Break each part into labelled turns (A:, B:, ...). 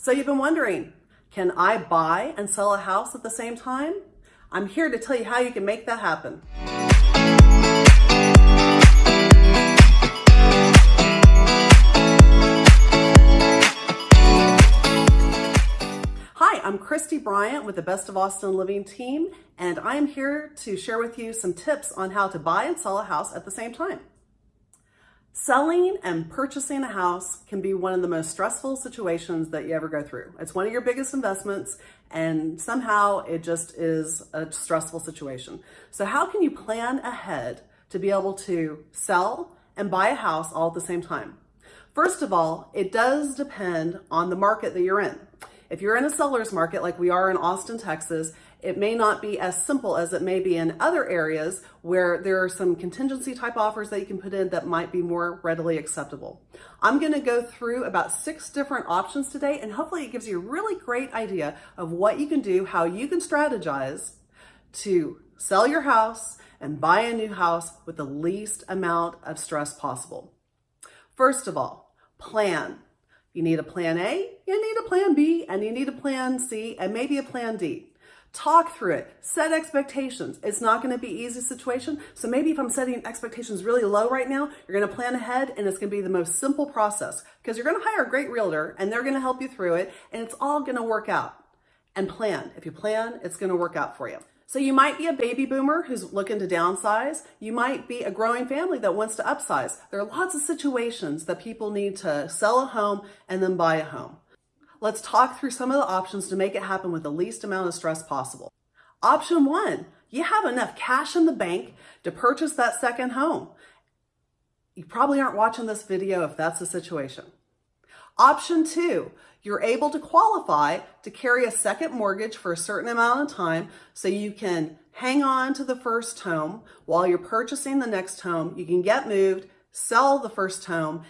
A: So you've been wondering, can I buy and sell a house at the same time? I'm here to tell you how you can make that happen. Hi, I'm Christy Bryant with the Best of Austin Living team, and I'm here to share with you some tips on how to buy and sell a house at the same time. Selling and purchasing a house can be one of the most stressful situations that you ever go through. It's one of your biggest investments and somehow it just is a stressful situation. So how can you plan ahead to be able to sell and buy a house all at the same time? First of all, it does depend on the market that you're in. If you're in a seller's market like we are in Austin, Texas, it may not be as simple as it may be in other areas where there are some contingency type offers that you can put in that might be more readily acceptable. I'm gonna go through about six different options today and hopefully it gives you a really great idea of what you can do, how you can strategize to sell your house and buy a new house with the least amount of stress possible. First of all, plan. You need a plan A, you need a plan B, and you need a plan C, and maybe a plan D. Talk through it, set expectations. It's not gonna be easy situation. So maybe if I'm setting expectations really low right now, you're gonna plan ahead and it's gonna be the most simple process because you're gonna hire a great realtor and they're gonna help you through it and it's all gonna work out. And plan, if you plan, it's gonna work out for you. So you might be a baby boomer who's looking to downsize. You might be a growing family that wants to upsize. There are lots of situations that people need to sell a home and then buy a home. Let's talk through some of the options to make it happen with the least amount of stress possible. Option one, you have enough cash in the bank to purchase that second home. You probably aren't watching this video if that's the situation. Option two, you're able to qualify to carry a second mortgage for a certain amount of time so you can hang on to the first home while you're purchasing the next home. You can get moved, sell the first home,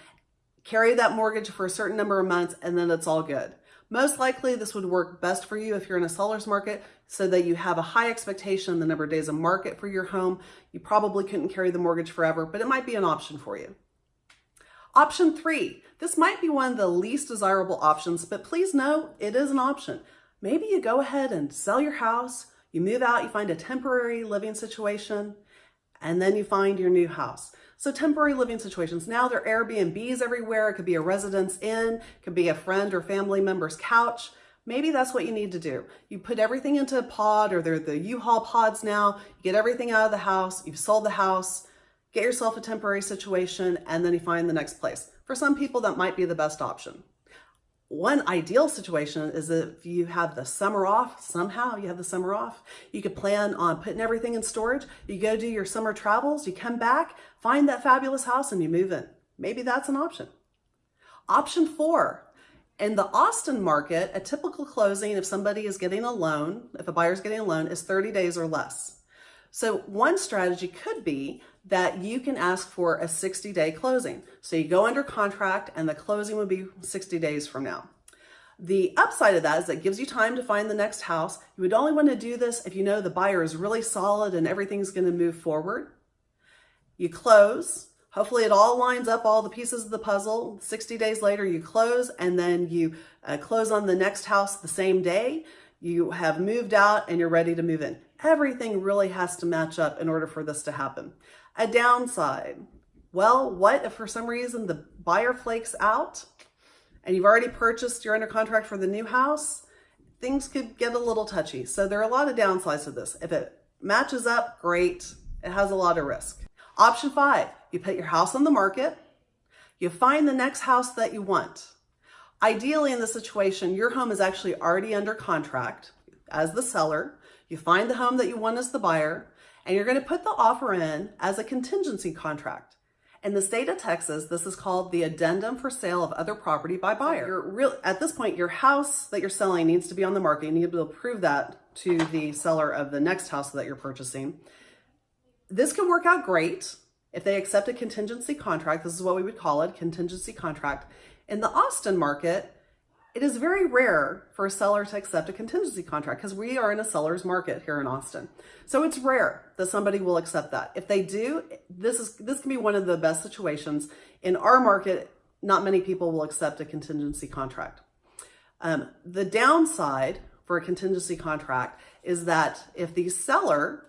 A: carry that mortgage for a certain number of months, and then it's all good. Most likely this would work best for you if you're in a seller's market so that you have a high expectation the number of days of market for your home. You probably couldn't carry the mortgage forever, but it might be an option for you. Option three, this might be one of the least desirable options, but please know it is an option. Maybe you go ahead and sell your house, you move out, you find a temporary living situation, and then you find your new house. So temporary living situations, now there are Airbnbs everywhere. It could be a residence inn, could be a friend or family member's couch. Maybe that's what you need to do. You put everything into a pod or they're the U-Haul pods now. You get everything out of the house. You've sold the house, get yourself a temporary situation, and then you find the next place. For some people, that might be the best option. One ideal situation is if you have the summer off, somehow you have the summer off, you could plan on putting everything in storage. You go do your summer travels, you come back, find that fabulous house and you move in. Maybe that's an option. Option four, in the Austin market, a typical closing if somebody is getting a loan, if a buyer is getting a loan, is 30 days or less. So one strategy could be that you can ask for a 60 day closing. So you go under contract and the closing would be 60 days from now. The upside of that is it gives you time to find the next house. You would only want to do this if you know the buyer is really solid and everything's going to move forward. You close. Hopefully it all lines up, all the pieces of the puzzle. 60 days later, you close and then you uh, close on the next house the same day. You have moved out and you're ready to move in. Everything really has to match up in order for this to happen. A downside. Well, what if for some reason the buyer flakes out and you've already purchased, you're under contract for the new house? Things could get a little touchy. So there are a lot of downsides to this. If it matches up, great. It has a lot of risk. Option five, you put your house on the market. You find the next house that you want. Ideally in this situation, your home is actually already under contract as the seller. You find the home that you want as the buyer, and you're going to put the offer in as a contingency contract. In the state of Texas, this is called the addendum for sale of other property by buyer. You're real, at this point, your house that you're selling needs to be on the market. You need to be able to prove that to the seller of the next house that you're purchasing. This can work out great if they accept a contingency contract. This is what we would call it, contingency contract. In the Austin market, it is very rare for a seller to accept a contingency contract because we are in a seller's market here in Austin. So it's rare that somebody will accept that. If they do, this is this can be one of the best situations. In our market, not many people will accept a contingency contract. Um, the downside for a contingency contract is that if the seller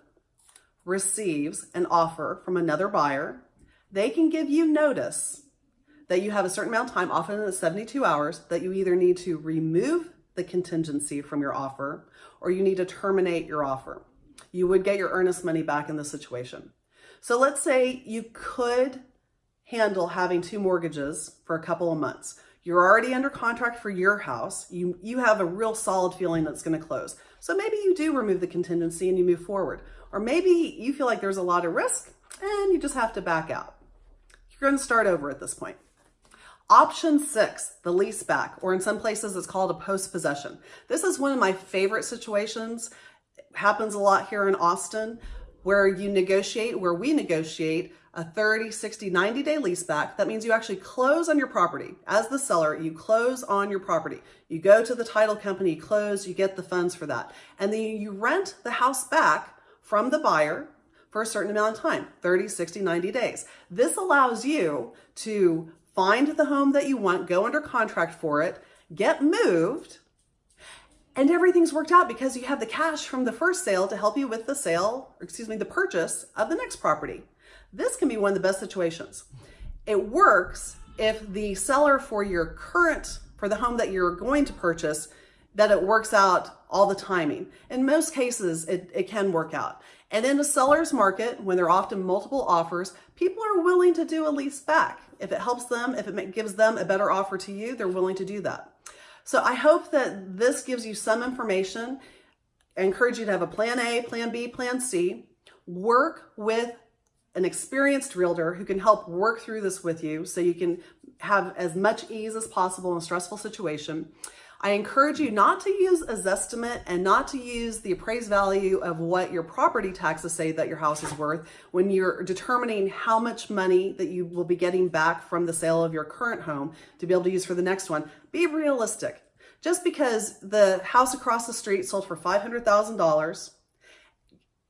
A: receives an offer from another buyer, they can give you notice that you have a certain amount of time, often it's 72 hours, that you either need to remove the contingency from your offer or you need to terminate your offer. You would get your earnest money back in this situation. So let's say you could handle having two mortgages for a couple of months. You're already under contract for your house. You, you have a real solid feeling that's going to close. So maybe you do remove the contingency and you move forward. Or maybe you feel like there's a lot of risk and you just have to back out. You're going to start over at this point. Option six, the lease back, or in some places it's called a post-possession. This is one of my favorite situations. It happens a lot here in Austin where you negotiate, where we negotiate a 30, 60, 90 day lease back. That means you actually close on your property. As the seller, you close on your property. You go to the title company, close, you get the funds for that. And then you rent the house back from the buyer for a certain amount of time, 30, 60, 90 days. This allows you to find the home that you want, go under contract for it, get moved, and everything's worked out because you have the cash from the first sale to help you with the sale, or excuse me, the purchase of the next property. This can be one of the best situations. It works if the seller for your current, for the home that you're going to purchase, that it works out all the timing. In most cases, it, it can work out. And in a seller's market, when there are often multiple offers, people are willing to do a lease back. If it helps them, if it gives them a better offer to you, they're willing to do that. So I hope that this gives you some information. I encourage you to have a plan A, plan B, plan C. Work with an experienced realtor who can help work through this with you so you can have as much ease as possible in a stressful situation. I encourage you not to use a Zestimate and not to use the appraised value of what your property taxes say that your house is worth when you're determining how much money that you will be getting back from the sale of your current home to be able to use for the next one. Be realistic. Just because the house across the street sold for $500,000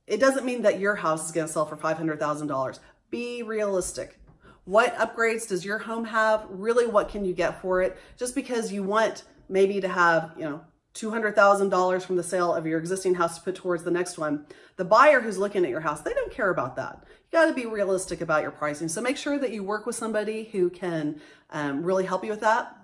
A: it doesn't mean that your house is going to sell for $500,000. Be realistic. What upgrades does your home have? Really, what can you get for it? Just because you want maybe to have, you know, $200,000 from the sale of your existing house to put towards the next one. The buyer who's looking at your house, they don't care about that. You got to be realistic about your pricing. So make sure that you work with somebody who can um, really help you with that.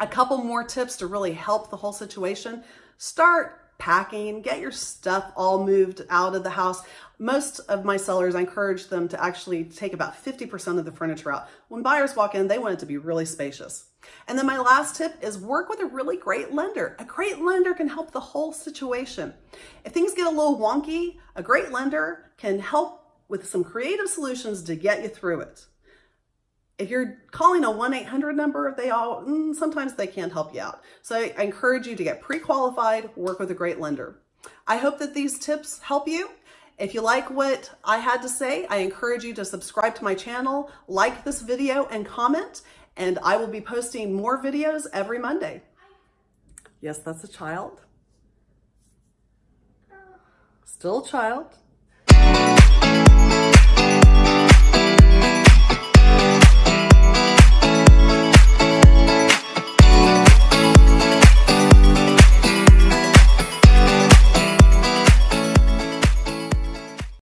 A: A couple more tips to really help the whole situation. Start packing, get your stuff all moved out of the house. Most of my sellers, I encourage them to actually take about 50% of the furniture out. When buyers walk in, they want it to be really spacious. And then my last tip is work with a really great lender. A great lender can help the whole situation. If things get a little wonky, a great lender can help with some creative solutions to get you through it. If you're calling a 1-800 number, they all, mm, sometimes they can't help you out. So I, I encourage you to get pre-qualified, work with a great lender. I hope that these tips help you. If you like what I had to say, I encourage you to subscribe to my channel, like this video and comment, and I will be posting more videos every Monday. Yes, that's a child. Still a child.